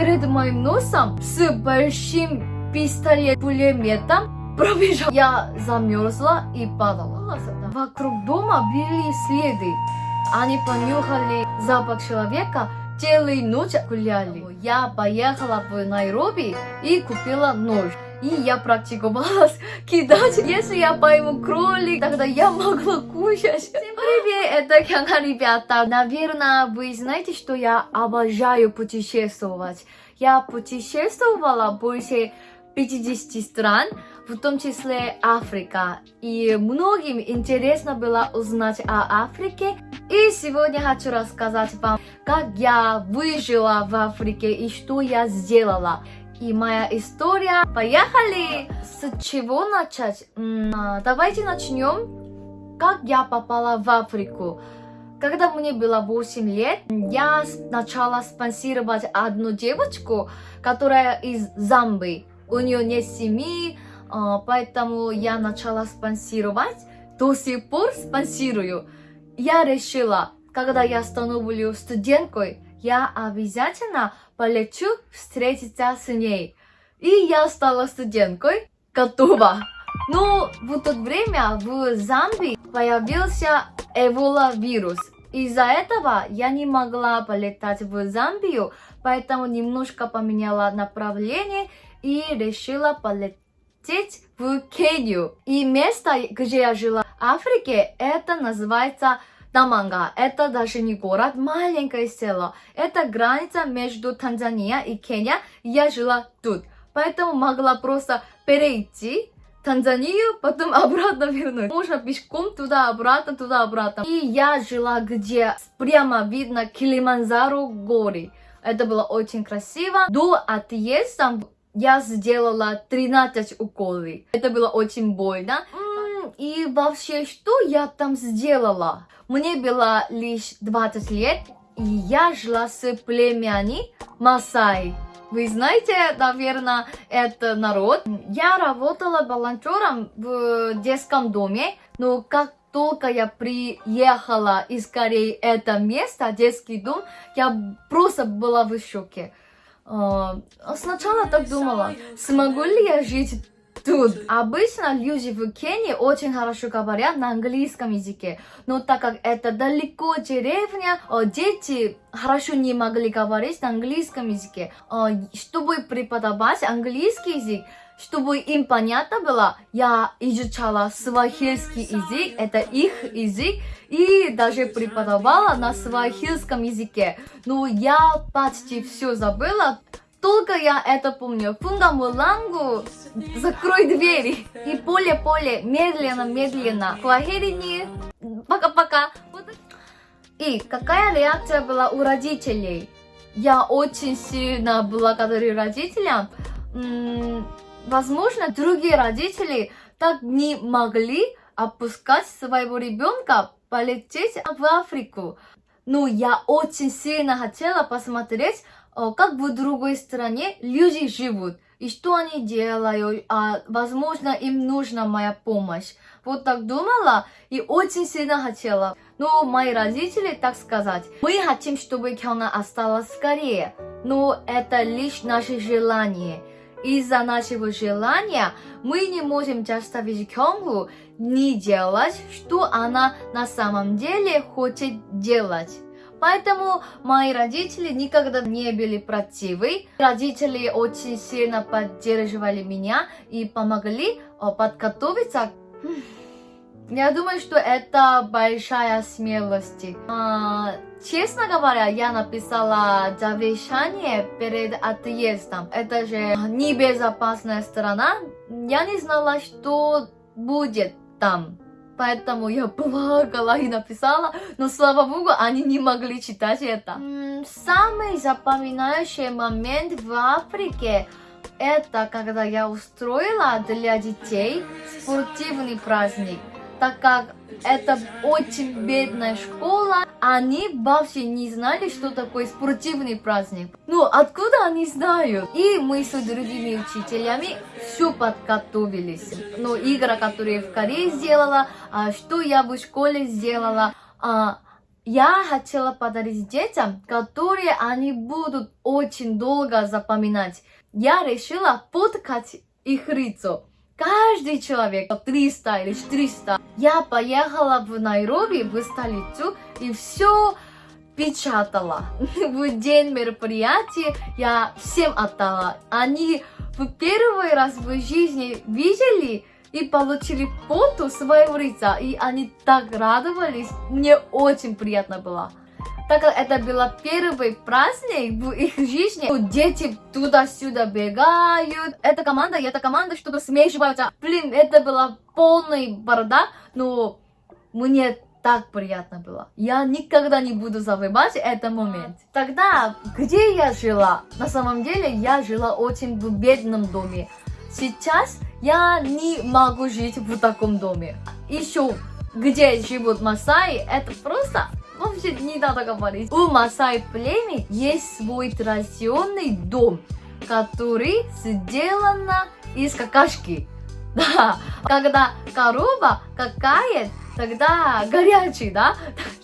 перед моим носом с большим пистолет-пулеметом пробежал. Я замерзла и падала. Вокруг дома были следы. Они понюхали запах человека, целую ночь гуляли. Я поехала в Найроби и купила нож. И я практиковалась кидать. Если я пойму кролик, тогда я могла кушать. Всем привет, это Хяна, ребята. Наверное, вы знаете, что я обожаю путешествовать. Я путешествовала больше 50 стран, в том числе Африка. И многим интересно было узнать о Африке. И сегодня хочу рассказать вам, как я выжила в Африке и что я сделала и моя история. Поехали! С чего начать? Давайте начнем. Как я попала в Африку? Когда мне было 8 лет, я начала спонсировать одну девочку, которая из Замбии. У нее нет семьи, а, поэтому я начала спонсировать. До сих пор спонсирую. Я решила, когда я становлюсь студенткой, я обязательно полечу встретиться с ней. И я стала студенткой, готова. Но в то время в Замбии появился эвола вирус. Из-за этого я не могла полетать в Замбию, поэтому немножко поменяла направление и решила полететь в Кению. И место, где я жила в Африке, это называется Таманга. Это даже не город, маленькое село. Это граница между Танзания и Кения. Я жила тут. Поэтому могла просто перейти Танзанию, потом обратно вернуть. Можно пешком туда-обратно, туда-обратно. И я жила, где прямо видно Килиманзаро горы. Это было очень красиво. До отъезда я сделала 13 уколов. Это было очень больно. И вообще, что я там сделала? Мне было лишь 20 лет, и я жила с племями Масай. Вы знаете, наверное, это народ. Я работала волонтером в детском доме, но как только я приехала из Кореи это место, детский дом, я просто была в шоке. А, сначала так думала, смогу ли я жить тут. Обычно люди в Кении очень хорошо говорят на английском языке, но так как это далеко деревня, дети хорошо не могли говорить на английском языке. Чтобы преподавать английский язык, чтобы им понятно было, я изучала свахильский язык, это их язык, и даже преподавала на свахильском языке. Но я почти все забыла, только я это помню. Фунга Мулангу, закрой двери. И поле-поле, медленно-медленно. Хуахерини, пока-пока. И какая реакция была у родителей? Я очень сильно благодарю родителям. Возможно, другие родители так не могли опускать своего ребенка полететь в Африку. Но я очень сильно хотела посмотреть, как в другой стране люди живут и что они делают, а возможно им нужна моя помощь. Вот так думала и очень сильно хотела. Но мои родители, так сказать, мы хотим, чтобы Кёна осталась скорее, но это лишь наше желание. Из-за нашего желания мы не можем заставить Кёнгу не делать, что она на самом деле хочет делать. Поэтому мои родители никогда не были противы. Родители очень сильно поддерживали меня и помогли подготовиться. Я думаю, что это большая смелость. А, честно говоря, я написала завещание перед отъездом. Это же небезопасная страна. Я не знала, что будет там. Поэтому я плакала и написала, но слава богу, они не могли читать это. Самый запоминающий момент в Африке это когда я устроила для детей спортивный праздник так как это очень бедная школа, они вообще не знали, что такое спортивный праздник. Ну, откуда они знают? И мы с другими учителями все подготовились. Ну, игры, которые в Корее сделала, а что я в школе сделала, а, я хотела подарить детям, которые они будут очень долго запоминать. Я решила поткать их лицо. Каждый человек 300 или 400. Я поехала в Найроби, в столицу, и все печатала. В день мероприятия я всем отдала. Они в первый раз в жизни видели и получили фото своего лица, и они так радовались. Мне очень приятно было. Так как это был первый праздник в их жизни, дети туда-сюда бегают. Эта команда и эта команда что-то смешиваются. Блин, это была полный бардак, но мне так приятно было. Я никогда не буду забывать этот момент. Тогда, где я жила? На самом деле, я жила очень в бедном доме. Сейчас я не могу жить в таком доме. Еще где живут Масаи, это просто вообще не надо говорить. У Масай племени есть свой традиционный дом, который сделан из какашки. Да, когда корова какает, тогда горячий, да?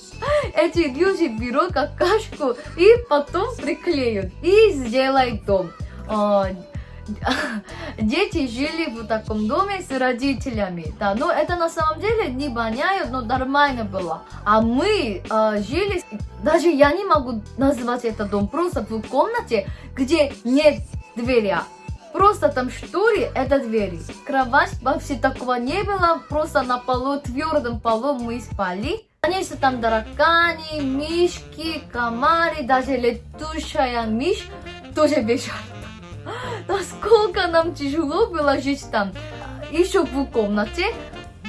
Эти люди берут какашку и потом приклеют и сделают дом. дети жили в таком доме с родителями, да, но это на самом деле не воняет, но нормально было. А мы э, жили, даже я не могу назвать это дом, просто в комнате, где нет двери. Просто там шторы, это двери. Кровать вообще такого не было, просто на полу, твердом полу мы спали. Конечно, там тараканы, мишки, комары, даже летучая мишь тоже бежала. Насколько нам тяжело было жить там. Еще в комнате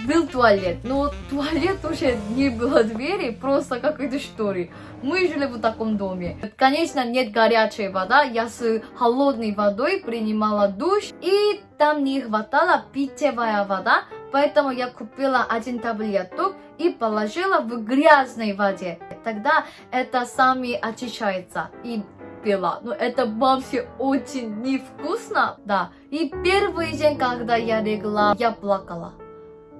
был туалет, но туалет уже не было двери, просто какой-то шторы. Мы жили в таком доме. Конечно, нет горячей воды, я с холодной водой принимала душ, и там не хватало питьевая вода, поэтому я купила один таблеток и положила в грязной воде. Тогда это сами очищается. И пила. Но это вообще очень невкусно, да. И первый день, когда я легла, я плакала.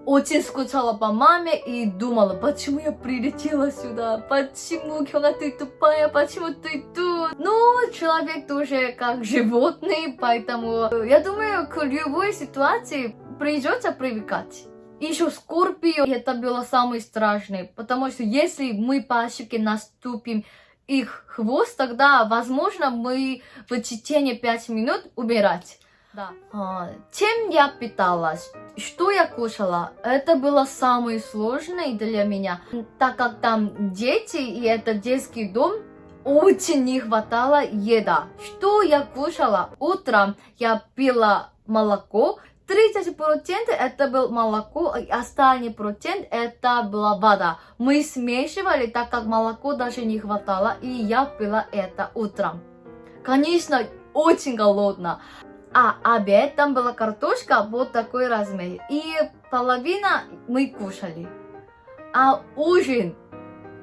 Очень скучала по маме и думала, почему я прилетела сюда, почему, Кёна, ты тупая, почему ты тут? Ну, человек тоже как животный, поэтому я думаю, к любой ситуации придется привыкать. Еще Скорпио, это было самое страшное, потому что если мы по ошибке наступим их хвост, тогда, возможно, мы в течение 5 минут умирать. Да. А, чем я питалась? Что я кушала? Это было самое сложное для меня, так как там дети и это детский дом, очень не хватало еда. Что я кушала? Утром я пила молоко, 30% это был молоко, и остальный процент это была вода. Мы смешивали, так как молоко даже не хватало, и я пила это утром. Конечно, очень голодно. А обед, там была картошка вот такой размер. И половина мы кушали. А ужин,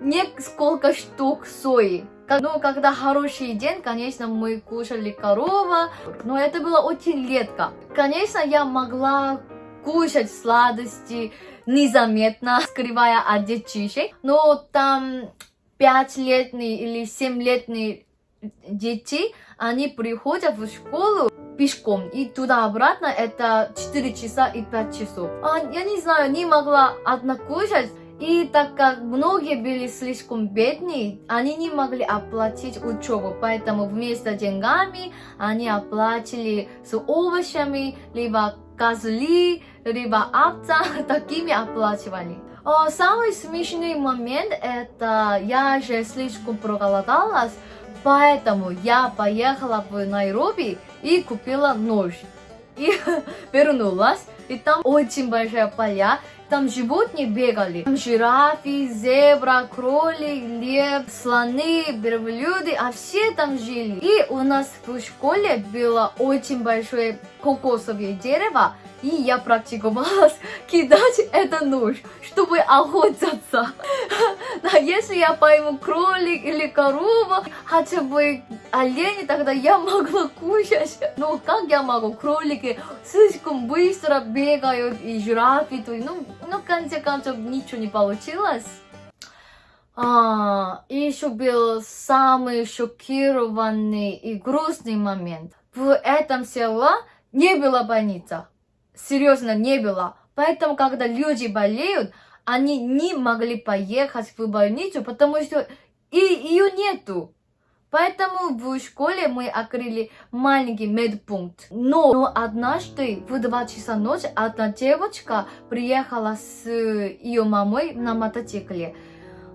несколько штук сои. Но когда хороший день, конечно, мы кушали корова, но это было очень редко. Конечно, я могла кушать сладости незаметно, скрывая от детишек, но там пятилетние или семилетние дети, они приходят в школу пешком, и туда-обратно это 4 часа и 5 часов. А, я не знаю, не могла одна кушать, и так как многие были слишком бедные, они не могли оплатить учебу, поэтому вместо деньгами они оплатили с овощами, либо козли, либо овца, такими оплачивали. О, самый смешный момент это я же слишком проголодалась, поэтому я поехала в Найроби и купила нож. И вернулась, и там очень большая поля, там животные бегали. Там жирафы, зебра, кролик, лев, слоны, верблюды, а все там жили. И у нас в школе было очень большое кокосовое дерево, и я практиковалась кидать это нож, чтобы охотиться. А если я пойму кролик или корова, хотя бы олени, тогда я могла кушать. Но как я могу? Кролики слишком быстро бегают, и жирафы, ну, ну, в конце концов, ничего не получилось. А, еще был самый шокированный и грустный момент. В этом селе не было больницы. Серьезно, не было. Поэтому, когда люди болеют, они не могли поехать в больницу, потому что и ее нету. Поэтому в школе мы открыли маленький медпункт. Но, но однажды в 2 часа ночи одна девочка приехала с ее мамой на мотоцикле.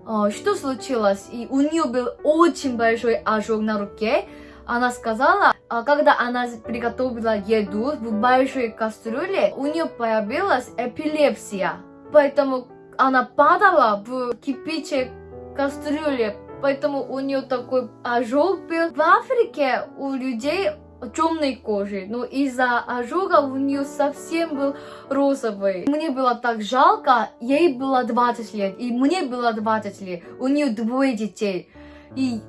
Что случилось? И у нее был очень большой ожог на руке. Она сказала, когда она приготовила еду в большой кастрюле, у нее появилась эпилепсия. Поэтому она падала в кипячей кастрюле поэтому у нее такой ожог был. В Африке у людей темной кожи, но из-за ожога у нее совсем был розовый. Мне было так жалко, ей было 20 лет, и мне было 20 лет, у нее двое детей. И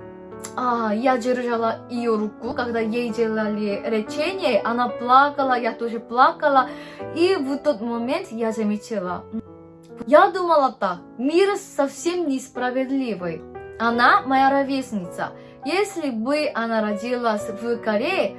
а, я держала ее руку, когда ей делали лечение, она плакала, я тоже плакала, и в тот момент я заметила, я думала так, мир совсем несправедливый. Она моя ровесница. Если бы она родилась в Корее,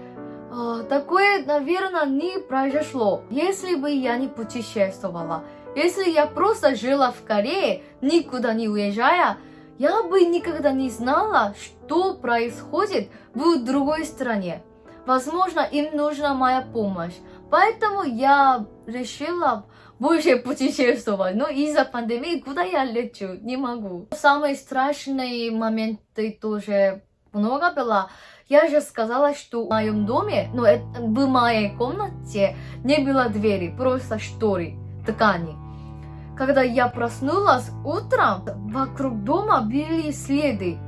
а, такое, наверное, не произошло, если бы я не путешествовала. Если я просто жила в Корее, никуда не уезжая, я бы никогда не знала, что происходит в другой стране. Возможно, им нужна моя помощь. Поэтому я решила больше путешествовать. Но из-за пандемии куда я лечу? Не могу. Самые страшные моменты тоже много было. Я же сказала, что в моем доме, ну, в моей комнате не было двери, просто шторы, ткани. Когда я проснулась утром, вокруг дома были следы.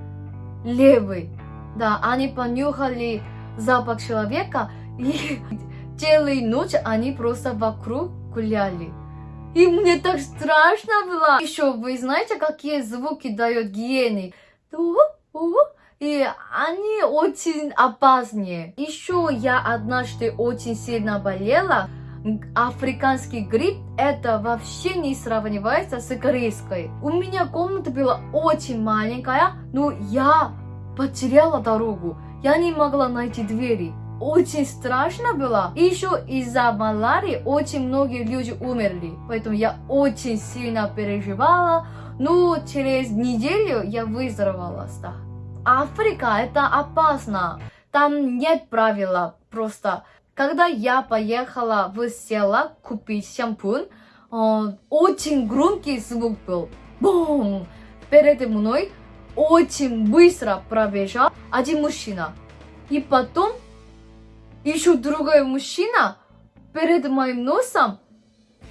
Левый. Да, они понюхали запах человека и целую ночь они просто вокруг гуляли. И мне так страшно было. Еще вы знаете, какие звуки дает гиены? И они очень опасные. Еще я однажды очень сильно болела. Африканский грипп это вообще не сравнивается с корейской. У меня комната была очень маленькая, но я потеряла дорогу. Я не могла найти двери очень страшно было. И еще из-за малярии очень многие люди умерли. Поэтому я очень сильно переживала. Но через неделю я выздоровела. Да. Африка это опасно. Там нет правила. Просто когда я поехала в село купить шампунь, э, очень громкий звук был. Бум! Перед мной очень быстро пробежал один мужчина. И потом еще другой мужчина перед моим носом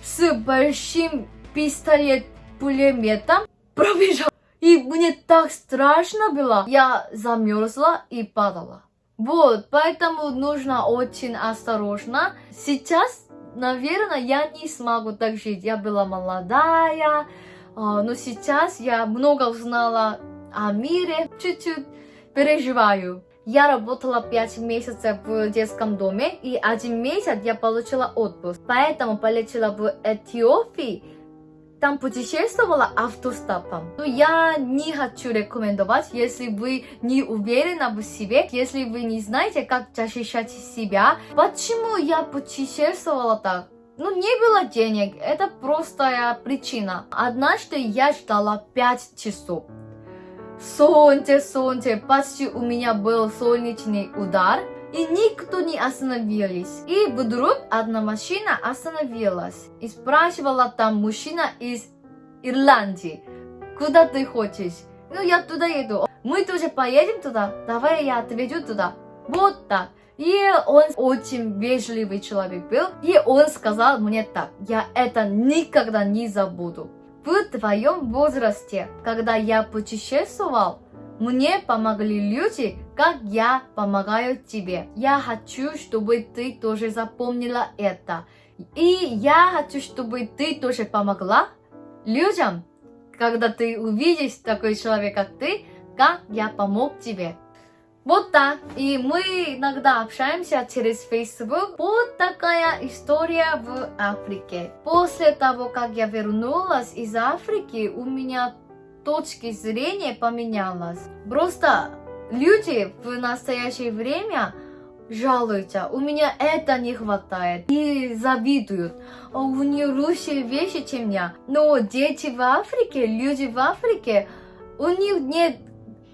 с большим пистолет-пулеметом пробежал. И мне так страшно было. Я замерзла и падала. Вот, поэтому нужно очень осторожно. Сейчас, наверное, я не смогу так жить. Я была молодая, а, но сейчас я много узнала о мире. Чуть-чуть переживаю. Я работала 5 месяцев в детском доме, и один месяц я получила отпуск. Поэтому полетела в Эфиопию, там путешествовала автостопом. Но я не хочу рекомендовать, если вы не уверены в себе, если вы не знаете, как защищать себя. Почему я путешествовала так? Ну, не было денег, это простая причина. Однажды я ждала 5 часов. Солнце, солнце, почти у меня был солнечный удар, и никто не остановились. И вдруг одна машина остановилась и спрашивала там мужчина из Ирландии, куда ты хочешь? Ну, я туда еду. Мы тоже поедем туда? Давай я отведу туда. Вот так. И он очень вежливый человек был. И он сказал мне так, я это никогда не забуду. В твоем возрасте, когда я путешествовал, мне помогли люди, как я помогаю тебе. Я хочу, чтобы ты тоже запомнила это. И я хочу, чтобы ты тоже помогла людям, когда ты увидишь такой человек, как ты, как я помог тебе. Вот так. И мы иногда общаемся через Facebook. Вот такая история в Африке. После того, как я вернулась из Африки, у меня точки зрения поменялось. Просто люди в настоящее время жалуются, у меня это не хватает, и завидуют. «О, у нее лучшие вещи, чем я. Но дети в Африке, люди в Африке, у них нет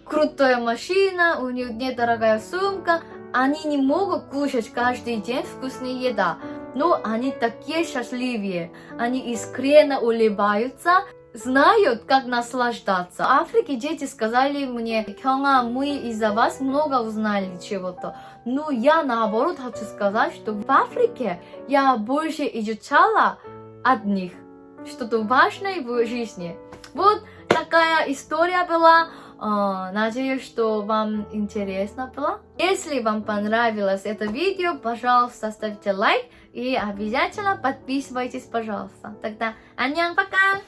крутая машина, у них нет дорогая сумка, они не могут кушать каждый день вкусная еда. Но они такие счастливые, они искренне улыбаются, знают, как наслаждаться. В Африке дети сказали мне, Хёнга, мы из-за вас много узнали чего-то. Но я наоборот хочу сказать, что в Африке я больше изучала от них что-то важное в жизни. Вот такая история была. Э, надеюсь, что вам интересно было. Если вам понравилось это видео, пожалуйста, ставьте лайк и обязательно подписывайтесь, пожалуйста. Тогда, аньян, пока!